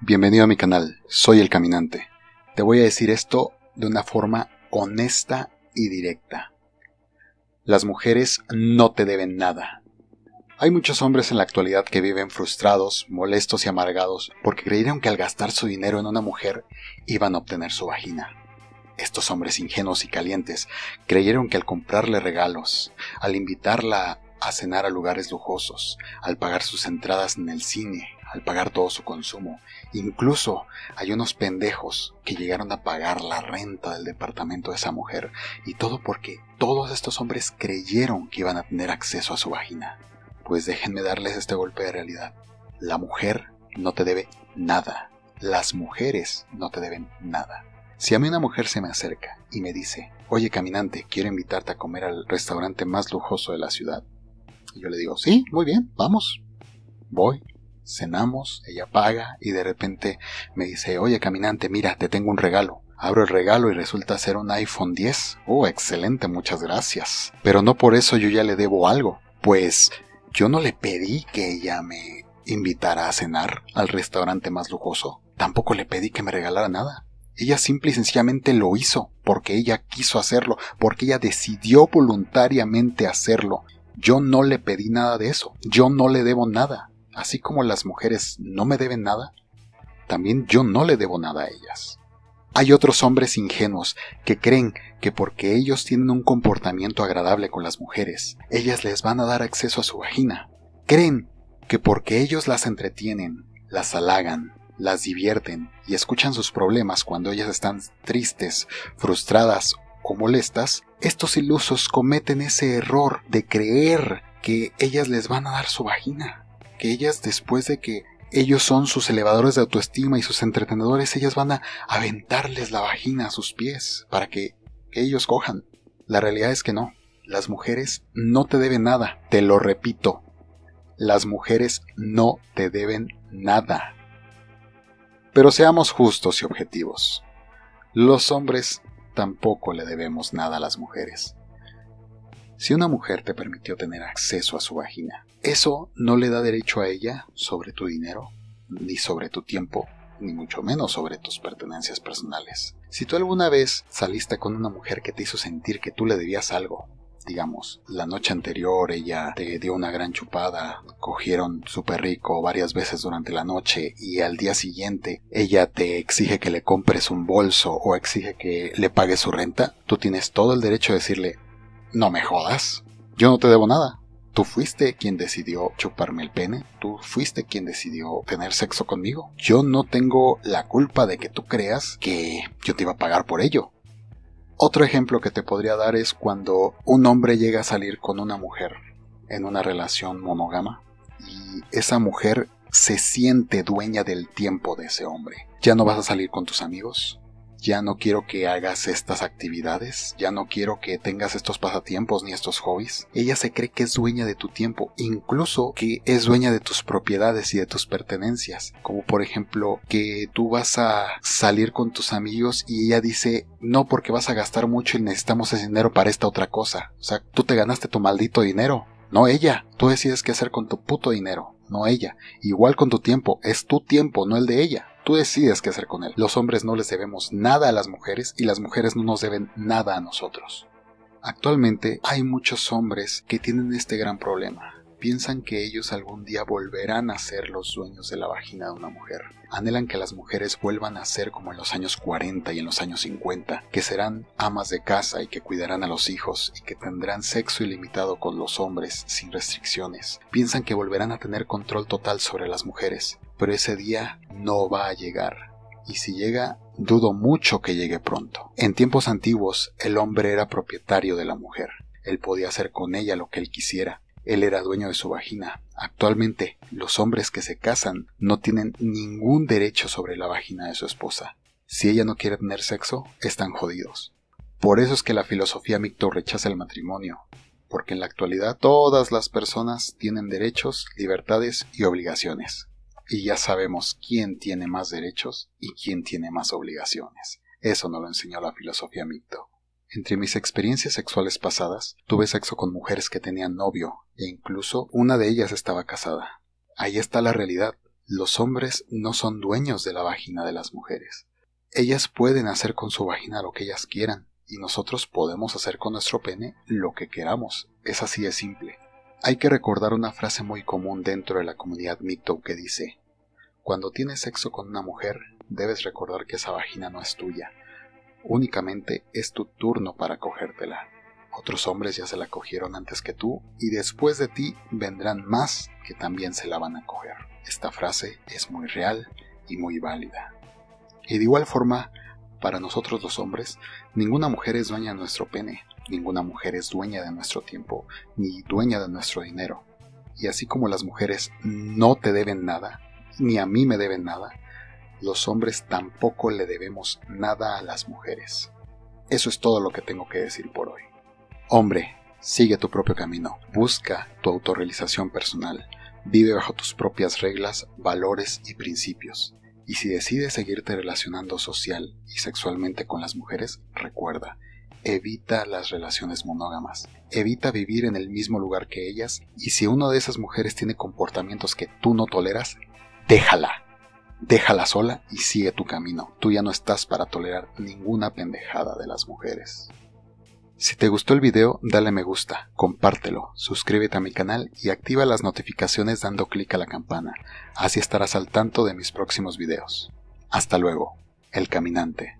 Bienvenido a mi canal, soy el caminante. Te voy a decir esto de una forma honesta y directa. Las mujeres no te deben nada. Hay muchos hombres en la actualidad que viven frustrados, molestos y amargados porque creyeron que al gastar su dinero en una mujer iban a obtener su vagina. Estos hombres ingenuos y calientes creyeron que al comprarle regalos, al invitarla a cenar a lugares lujosos, al pagar sus entradas en el cine, al pagar todo su consumo. Incluso hay unos pendejos que llegaron a pagar la renta del departamento de esa mujer, y todo porque todos estos hombres creyeron que iban a tener acceso a su vagina. Pues déjenme darles este golpe de realidad. La mujer no te debe nada. Las mujeres no te deben nada. Si a mí una mujer se me acerca y me dice, oye caminante, quiero invitarte a comer al restaurante más lujoso de la ciudad. Y yo le digo, sí, muy bien, vamos. Voy, cenamos, ella paga y de repente me dice, oye caminante, mira, te tengo un regalo. Abro el regalo y resulta ser un iPhone 10. Oh, excelente, muchas gracias. Pero no por eso yo ya le debo algo. Pues yo no le pedí que ella me invitara a cenar al restaurante más lujoso. Tampoco le pedí que me regalara nada. Ella simple y sencillamente lo hizo porque ella quiso hacerlo, porque ella decidió voluntariamente hacerlo. Yo no le pedí nada de eso. Yo no le debo nada así como las mujeres no me deben nada, también yo no le debo nada a ellas. Hay otros hombres ingenuos que creen que porque ellos tienen un comportamiento agradable con las mujeres, ellas les van a dar acceso a su vagina. Creen que porque ellos las entretienen, las halagan, las divierten y escuchan sus problemas cuando ellas están tristes, frustradas o molestas, estos ilusos cometen ese error de creer que ellas les van a dar su vagina que ellas después de que ellos son sus elevadores de autoestima y sus entretenedores, ellas van a aventarles la vagina a sus pies para que, que ellos cojan. La realidad es que no. Las mujeres no te deben nada. Te lo repito. Las mujeres no te deben nada. Pero seamos justos y objetivos. Los hombres tampoco le debemos nada a las mujeres. Si una mujer te permitió tener acceso a su vagina, eso no le da derecho a ella sobre tu dinero, ni sobre tu tiempo, ni mucho menos sobre tus pertenencias personales. Si tú alguna vez saliste con una mujer que te hizo sentir que tú le debías algo, digamos, la noche anterior ella te dio una gran chupada, cogieron súper rico varias veces durante la noche y al día siguiente ella te exige que le compres un bolso o exige que le pagues su renta, tú tienes todo el derecho de decirle, no me jodas. Yo no te debo nada. Tú fuiste quien decidió chuparme el pene. Tú fuiste quien decidió tener sexo conmigo. Yo no tengo la culpa de que tú creas que yo te iba a pagar por ello. Otro ejemplo que te podría dar es cuando un hombre llega a salir con una mujer en una relación monógama y esa mujer se siente dueña del tiempo de ese hombre. Ya no vas a salir con tus amigos, ya no quiero que hagas estas actividades, ya no quiero que tengas estos pasatiempos ni estos hobbies. Ella se cree que es dueña de tu tiempo, incluso que es dueña de tus propiedades y de tus pertenencias, como por ejemplo que tú vas a salir con tus amigos y ella dice, no porque vas a gastar mucho y necesitamos ese dinero para esta otra cosa. O sea, tú te ganaste tu maldito dinero, no ella. Tú decides qué hacer con tu puto dinero, no ella. Igual con tu tiempo, es tu tiempo, no el de ella. Tú decides qué hacer con él. Los hombres no les debemos nada a las mujeres y las mujeres no nos deben nada a nosotros. Actualmente hay muchos hombres que tienen este gran problema piensan que ellos algún día volverán a ser los dueños de la vagina de una mujer. Anhelan que las mujeres vuelvan a ser como en los años 40 y en los años 50, que serán amas de casa y que cuidarán a los hijos y que tendrán sexo ilimitado con los hombres sin restricciones. Piensan que volverán a tener control total sobre las mujeres, pero ese día no va a llegar. Y si llega, dudo mucho que llegue pronto. En tiempos antiguos, el hombre era propietario de la mujer. Él podía hacer con ella lo que él quisiera, él era dueño de su vagina. Actualmente, los hombres que se casan no tienen ningún derecho sobre la vagina de su esposa. Si ella no quiere tener sexo, están jodidos. Por eso es que la filosofía micto rechaza el matrimonio, porque en la actualidad todas las personas tienen derechos, libertades y obligaciones. Y ya sabemos quién tiene más derechos y quién tiene más obligaciones. Eso no lo enseñó la filosofía micto. Entre mis experiencias sexuales pasadas, tuve sexo con mujeres que tenían novio, e incluso una de ellas estaba casada. Ahí está la realidad. Los hombres no son dueños de la vagina de las mujeres. Ellas pueden hacer con su vagina lo que ellas quieran, y nosotros podemos hacer con nuestro pene lo que queramos. Es así de simple. Hay que recordar una frase muy común dentro de la comunidad MGTOW que dice, cuando tienes sexo con una mujer, debes recordar que esa vagina no es tuya, únicamente es tu turno para cogértela. Otros hombres ya se la cogieron antes que tú y después de ti vendrán más que también se la van a coger. Esta frase es muy real y muy válida. Y de igual forma, para nosotros los hombres, ninguna mujer es dueña de nuestro pene, ninguna mujer es dueña de nuestro tiempo, ni dueña de nuestro dinero. Y así como las mujeres no te deben nada, ni a mí me deben nada, los hombres tampoco le debemos nada a las mujeres. Eso es todo lo que tengo que decir por hoy. Hombre, sigue tu propio camino, busca tu autorrealización personal, vive bajo tus propias reglas, valores y principios. Y si decides seguirte relacionando social y sexualmente con las mujeres, recuerda, evita las relaciones monógamas, evita vivir en el mismo lugar que ellas y si una de esas mujeres tiene comportamientos que tú no toleras, déjala. Déjala sola y sigue tu camino. Tú ya no estás para tolerar ninguna pendejada de las mujeres. Si te gustó el video, dale me gusta, compártelo, suscríbete a mi canal y activa las notificaciones dando clic a la campana, así estarás al tanto de mis próximos videos. Hasta luego, El Caminante.